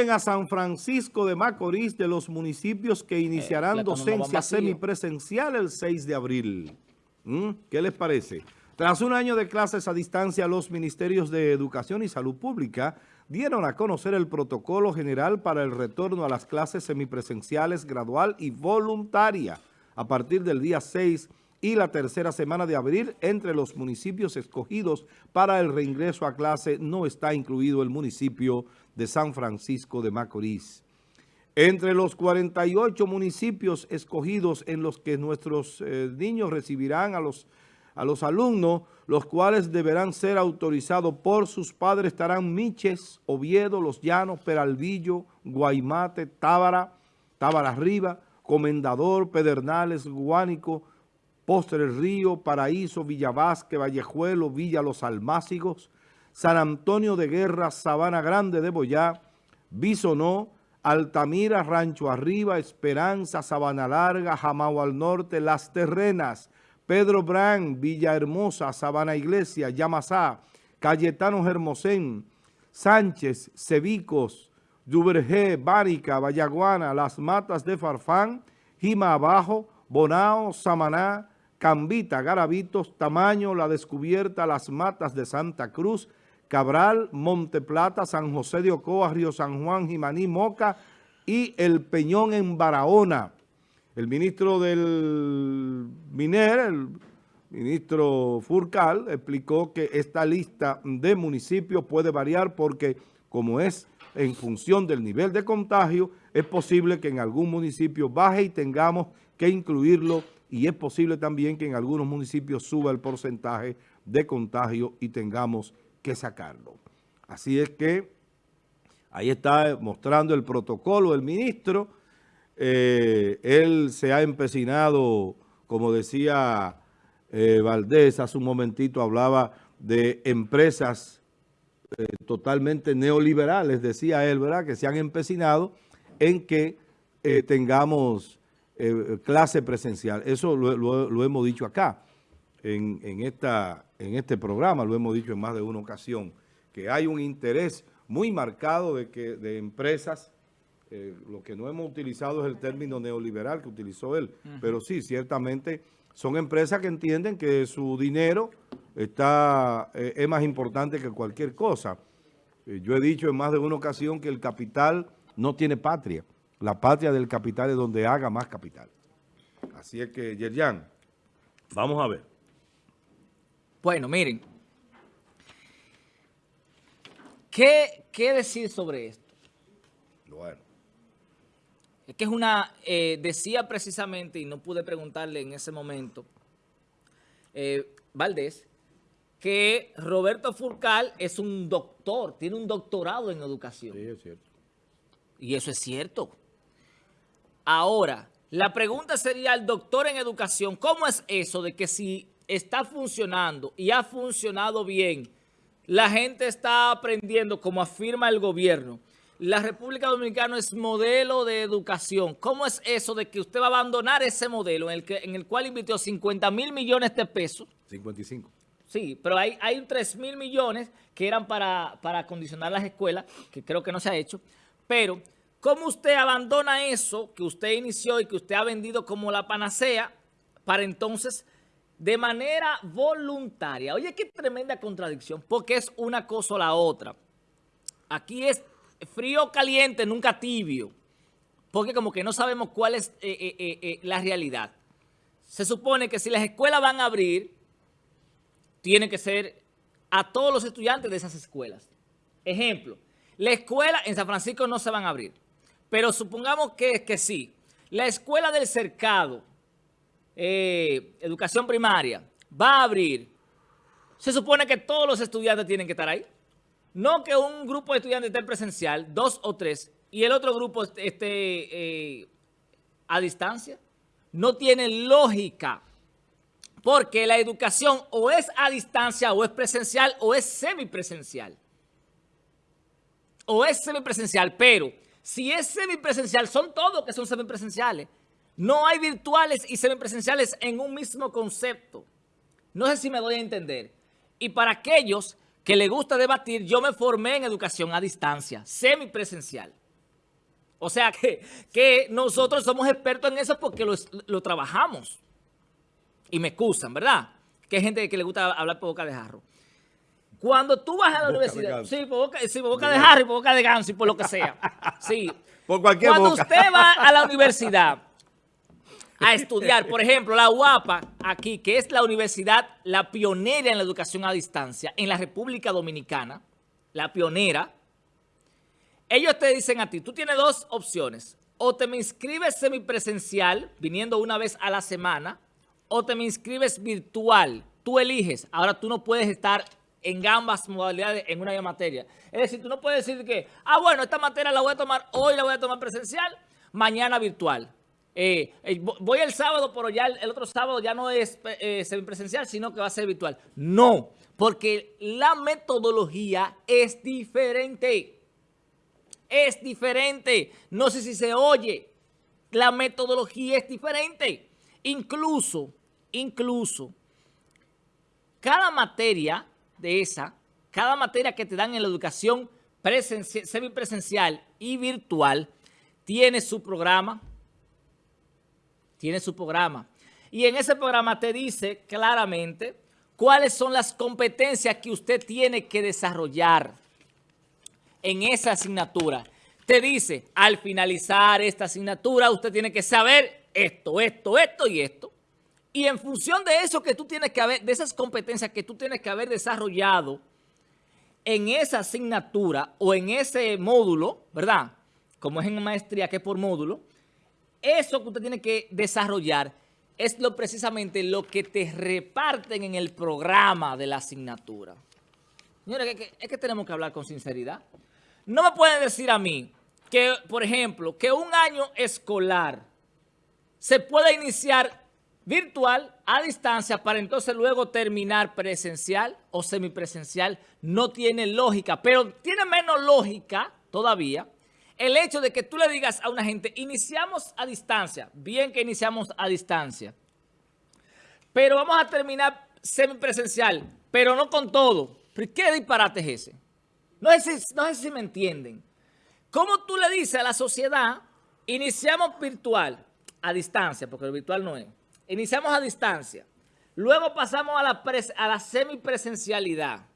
a San Francisco de Macorís de los municipios que iniciarán Eh, docencia semipresencial el 6 de abril. ¿Mm? ¿Qué les parece? Tras un año de clases a distancia, los ministerios de Educación y Salud Pública dieron a conocer el protocolo general para el retorno a las clases semipresenciales gradual y voluntaria a partir del día 6 y la tercera semana de abril entre los municipios escogidos para el reingreso a clase no está incluido el municipio de San Francisco de Macorís. Entre los 48 municipios escogidos en los que nuestros eh, niños recibirán a los, a los alumnos, los cuales deberán ser autorizados por sus padres, estarán Miches, Oviedo, Los Llanos, Peralvillo, Guaymate, Tábara, Tábara Arriba, Comendador, Pedernales, Guánico, Postre Río, Paraíso, Villavasque, Vallejuelo, Villa Los Almácigos, San Antonio de Guerra, Sabana Grande de Boyá, Bisonó, Altamira, Rancho Arriba, Esperanza, Sabana Larga, Jamao al Norte, Las Terrenas, Pedro Brán, Villahermosa, Sabana Iglesia, Yamasá, Cayetano Hermosén, Sánchez, Cebicos, Duvergé, Bárica, Vallaguana, Las Matas de Farfán, Jima Abajo, Bonao, Samaná, Cambita, Garavitos, Tamaño, La Descubierta, Las Matas de Santa Cruz, Cabral, Monteplata, San José de Ocoa, Río San Juan, Jimaní, Moca y El Peñón en Barahona. El ministro del MINER, el ministro Furcal, explicó que esta lista de municipios puede variar porque como es en función del nivel de contagio, es posible que en algún municipio baje y tengamos que incluirlo y es posible también que en algunos municipios suba el porcentaje de contagio y tengamos que sacarlo. Así es que ahí está mostrando el protocolo del ministro. Eh, él se ha empecinado, como decía eh, Valdés, hace un momentito hablaba de empresas eh, totalmente neoliberales, decía él, ¿verdad? Que se han empecinado en que eh, tengamos eh, clase presencial. Eso lo, lo, lo hemos dicho acá, en, en, esta, en este programa, lo hemos dicho en más de una ocasión, que hay un interés muy marcado de, que, de empresas, lo que no hemos utilizado es el término neoliberal que utilizó él, pero sí, ciertamente son empresas que entienden que su dinero está, eh, es más importante que cualquier cosa. Eh, yo he dicho en más de una ocasión que el capital no tiene patria. La patria del capital es donde haga más capital. Así es que, Yerjan, vamos a ver. Bueno, miren. ¿Qué, qué decir sobre esto? Bueno. Es que es una, eh, decía precisamente, y no pude preguntarle en ese momento, eh, Valdés, que Roberto Furcal es un doctor, tiene un doctorado en educación. Sí, es cierto. Y eso es cierto. Ahora, la pregunta sería al doctor en educación, ¿cómo es eso de que si está funcionando y ha funcionado bien, la gente está aprendiendo como afirma el gobierno, la República Dominicana es modelo de educación. ¿Cómo es eso de que usted va a abandonar ese modelo en el, que, en el cual invirtió 50 mil millones de pesos? 55. Sí, pero hay, hay 3 mil millones que eran para, para acondicionar las escuelas, que creo que no se ha hecho. Pero, ¿cómo usted abandona eso que usted inició y que usted ha vendido como la panacea para entonces, de manera voluntaria? Oye, qué tremenda contradicción, porque es una cosa o la otra. Aquí es frío caliente, nunca tibio, porque como que no sabemos cuál es eh, eh, eh, la realidad. Se supone que si las escuelas van a abrir, tiene que ser a todos los estudiantes de esas escuelas. Ejemplo, la escuela en San Francisco no se van a abrir, pero supongamos que, que sí. La escuela del cercado, educación primaria, va a abrir. Se supone que todos los estudiantes tienen que estar ahí. No que un grupo de estudiantes esté presencial, dos o tres, y el otro grupo esté eh, a distancia. No tiene lógica, porque la educación o es a distancia, o es presencial, o es semipresencial. O es semipresencial, pero si es semipresencial, son todos que son semipresenciales. No hay virtuales y semipresenciales en un mismo concepto. No sé si me doy a entender. Y para aquellos que le gusta debatir, yo me formé en educación a distancia, semipresencial. O sea que, que nosotros somos expertos en eso porque lo, lo trabajamos. Y me excusan, ¿verdad? Que hay gente que le gusta hablar por boca de jarro. Cuando tú vas a la Boca universidad, sí, por boca, sí, por boca de jarro y por boca de ganso y por lo que sea. Sí. Por cualquier Cuando boca. usted va a la universidad a estudiar, por ejemplo, la UAPA aquí, que es la universidad, la pionera en la educación a distancia en la República Dominicana, la pionera, ellos te dicen a ti, tú tienes dos opciones, o te me inscribes semipresencial, viniendo una vez a la semana, o te me inscribes virtual, tú eliges, ahora tú no puedes estar en ambas modalidades en una misma materia. Es decir, tú no puedes decir que, ah, bueno, esta materia la voy a tomar hoy, la voy a tomar presencial, mañana virtual. Eh, eh, vo- voy el sábado, pero ya el, otro sábado ya no es eh, semipresencial, sino que va a ser virtual. No, porque la metodología es diferente. Es diferente. No sé si se oye. La metodología es diferente. Incluso, incluso, cada materia de esa, cada materia que te dan en la educación presenci- semipresencial y virtual, tiene su programa, tiene su programa. Y en ese programa te dice claramente cuáles son las competencias que usted tiene que desarrollar en esa asignatura. Te dice, al finalizar esta asignatura, usted tiene que saber esto, esto, esto y esto. Y en función de eso que tú tienes que haber, de esas competencias que tú tienes que haber desarrollado en esa asignatura o en ese módulo, ¿verdad? Como es en maestría que es por módulo, eso que usted tiene que desarrollar es lo precisamente lo que te reparten en el programa de la asignatura. Señores, es que, es que tenemos que hablar con sinceridad. No me pueden decir a mí que, por ejemplo, que un año escolar se puede iniciar virtual a distancia para entonces luego terminar presencial o semipresencial. No tiene lógica, pero tiene menos lógica todavía el hecho de que tú le digas a una gente, iniciamos a distancia, bien que iniciamos a distancia, pero vamos a terminar semipresencial, pero no con todo. ¿Pero ¿Qué disparate es ese? No sé, si, no sé si me entienden. ¿Cómo tú le dices a la sociedad, iniciamos virtual, a distancia, porque el virtual no es, iniciamos a distancia, luego pasamos a la, pres- a la semipresencialidad,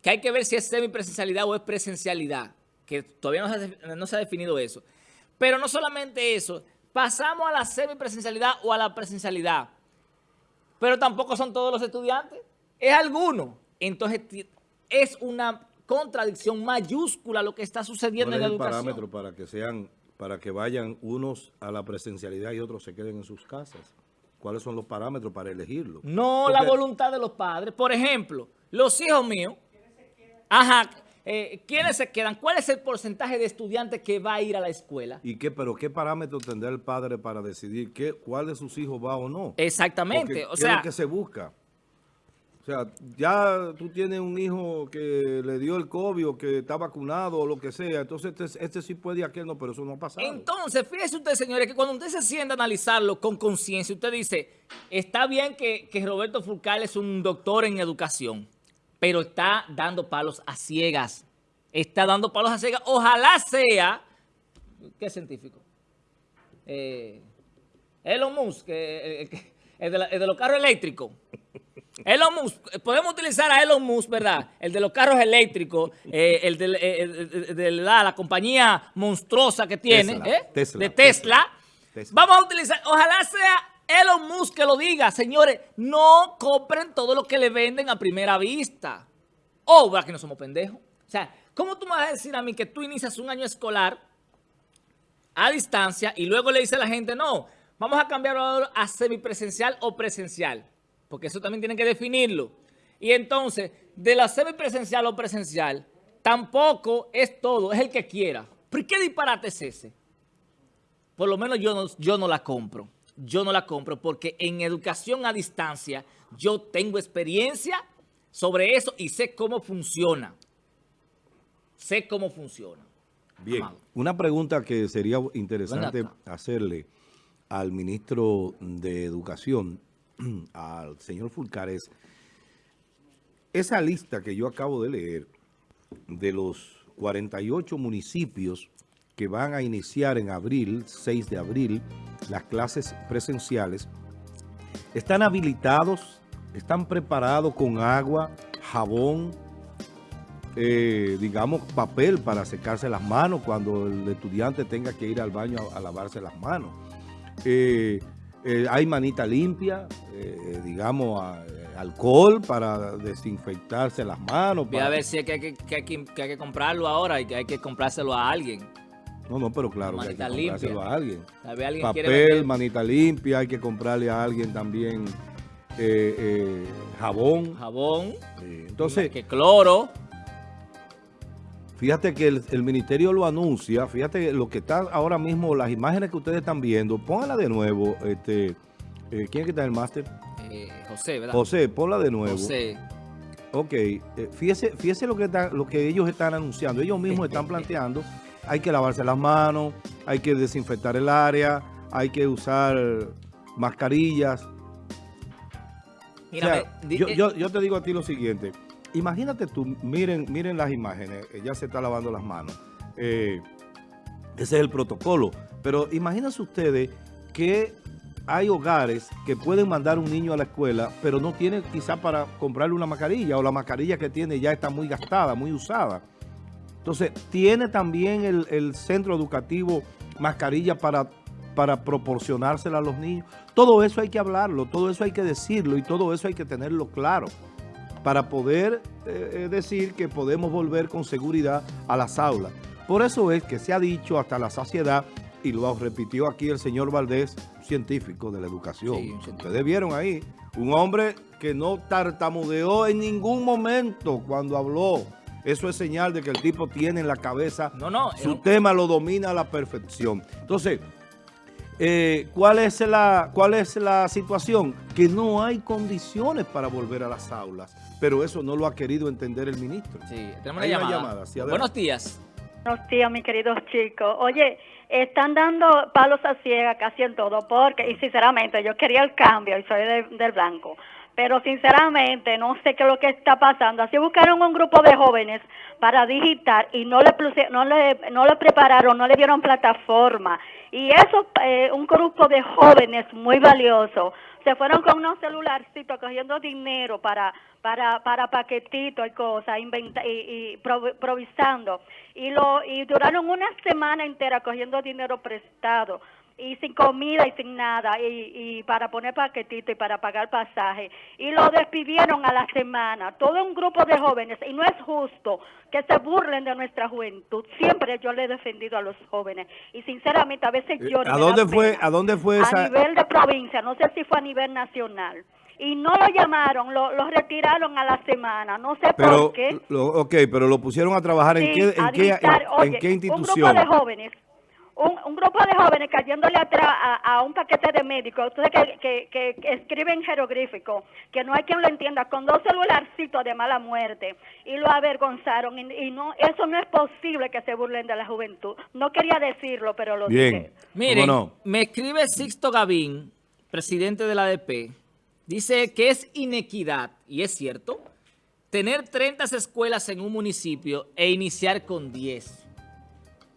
que hay que ver si es semipresencialidad o es presencialidad, que todavía no se, ha def- no se ha definido eso. Pero no solamente eso, pasamos a la semipresencialidad o a la presencialidad, pero tampoco son todos los estudiantes, es alguno. Entonces es una contradicción mayúscula lo que está sucediendo ¿Cuál en la el educación. parámetro para que sean, para que vayan unos a la presencialidad y otros se queden en sus casas? ¿Cuáles son los parámetros para elegirlo? No la voluntad de los padres. Por ejemplo, los hijos míos, ajá, eh, ¿quiénes se quedan? ¿Cuál es el porcentaje de estudiantes que va a ir a la escuela? ¿Y qué, pero qué parámetro tendrá el padre para decidir qué, cuál de sus hijos va o no? Exactamente. Porque o ¿qué es sea, lo que se busca? O sea, ya tú tienes un hijo que le dio el COVID o que está vacunado o lo que sea, entonces este, este sí puede y aquel no, pero eso no ha pasado. Entonces, fíjese usted, señores, que cuando usted se sienta a analizarlo con conciencia, usted dice, está bien que, que Roberto Fulcal es un doctor en educación, pero está dando palos a ciegas. Está dando palos a ciegas. Ojalá sea, ¿qué científico? Eh, Elon Musk, eh, eh, el, de la- el de los carros eléctricos. Elon Musk, podemos utilizar a Elon Musk, ¿verdad? El de los carros eléctricos, el de, el de- de la, la compañía monstruosa que tiene, Tesla. Tesla, de Tesla. Tesla. Vamos a utilizar, ojalá sea Elon Musk que lo diga, señores, no compren todo lo que le venden a primera vista. Oh, ¿verdad que no somos pendejos? O sea, ¿cómo tú me vas a decir a mí que tú inicias un año escolar a distancia y luego le dice a la gente, no, vamos a cambiarlo a semipresencial o presencial, porque eso también tienen que definirlo. Y entonces, de la semipresencial o presencial, tampoco es todo, es el que quiera. ¿Pero qué disparate es ese? Por lo menos yo no, yo no la compro. Yo no la compro porque en educación a distancia yo tengo experiencia sobre eso y sé cómo funciona. Sé cómo funciona. Bien, Amado. una pregunta que sería interesante hacerle al ministro de Educación, al señor Fulcar, es esa lista que yo acabo de leer de los 48 municipios que van a iniciar en abril, 6 de abril, las clases presenciales, están habilitados, están preparados con agua, jabón, eh, digamos, papel para secarse las manos cuando el estudiante tenga que ir al baño a, lavarse las manos. Eh, eh, hay manita limpia, digamos, alcohol para desinfectarse las manos. Voy a ver si hay que, que, que, comprarlo ahora y que hay que comprárselo a alguien. No, no, pero claro que hay que comprárselo a alguien. Papel, manita limpia, hay que comprarle a alguien también jabón. Jabón. entonces... Que cloro. Fíjate que el, ministerio lo anuncia, fíjate lo que está ahora mismo, las imágenes que ustedes están viendo, pónganla de nuevo, este, eh, ¿quién es que está en el máster? Eh, José, ¿verdad? José, ponla de nuevo. José. Ok, eh, fíjese, fíjese lo, que lo que ellos están anunciando, ellos mismos están planteando, hay que lavarse las manos, hay que desinfectar el área, hay que usar mascarillas. Mira, yo, yo te digo a ti lo siguiente, imagínate tú, miren, miren las imágenes, ella se está lavando las manos. Eh, ese es el protocolo. Pero imagínense ustedes que hay hogares que pueden mandar un niño a la escuela, pero no tienen quizá para comprarle una mascarilla o la mascarilla que tiene ya está muy gastada, muy usada. Entonces, ¿tiene también el, centro educativo mascarilla para, para proporcionársela a los niños? Todo eso hay que hablarlo, todo eso hay que decirlo y todo eso hay que tenerlo claro para poder eh, eh, decir que podemos volver con seguridad a las aulas. Por eso es que se ha dicho hasta la saciedad, y lo repitió aquí el señor Valdés, científico de la educación. Ustedes vieron ahí, un hombre que no tartamudeó en ningún momento cuando habló. Eso es señal de que el tipo tiene en la cabeza, no, no, su tema lo domina a la perfección. Entonces, eh, ¿cuál, es la, ¿cuál es la situación? Que no hay condiciones para volver a las aulas, pero eso no lo ha querido entender el ministro. Sí, tenemos una llamada. Buenos días. Buenos días, mis queridos chicos. Oye, están dando palos a ciega casi en todo, porque, y sinceramente, yo quería el cambio y soy del blanco pero sinceramente no sé qué es lo que está pasando. Así buscaron un grupo de jóvenes para digitar y no le, no le, no le prepararon, no le dieron plataforma. Y eso, eh, un grupo de jóvenes muy valioso, se fueron con unos celularcitos cogiendo dinero para para para paquetitos y cosas, inventa, y, y provisando. Y, lo, y duraron una semana entera cogiendo dinero prestado y sin comida y sin nada y, y, para poner paquetito y para pagar pasaje. Y lo despidieron a la semana. Todo un grupo de jóvenes y no es justo que se burlen de nuestra juventud. Siempre yo le he defendido a los jóvenes y sinceramente a veces yo ¿a dónde fue a dónde fue esa a nivel de provincia no sé si fue a nivel nacional. Y no lo llamaron, lo, lo retiraron a la semana, no sé por qué. Lo, ok, pero lo pusieron a trabajar en, qué, en, qué, en, qué institución. Un grupo de jóvenes un, grupo de jóvenes cayéndole atrás a, un paquete de médicos, que, que, que, escriben jeroglífico, que no hay quien lo entienda, con dos celularcitos de mala muerte, y lo avergonzaron, y, no eso no es posible que se burlen de la juventud. No quería decirlo, pero lo Bien. Miren, me escribe Sixto Gavín, presidente de la ADP, dice que es inequidad, y es cierto, tener 30 escuelas en un municipio e iniciar con 10.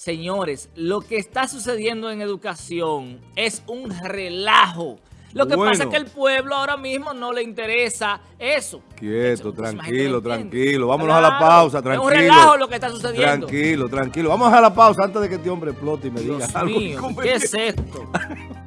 Señores, lo que está sucediendo en educación es un relajo. Lo que pasa es que el pueblo ahora mismo no le interesa eso. Quieto, tranquilo, tranquilo. Vámonos a la pausa, tranquilo. Es un relajo lo que está sucediendo. Tranquilo, tranquilo. Vamos a la pausa antes de que este hombre explote y me diga algo. ¿qué es esto?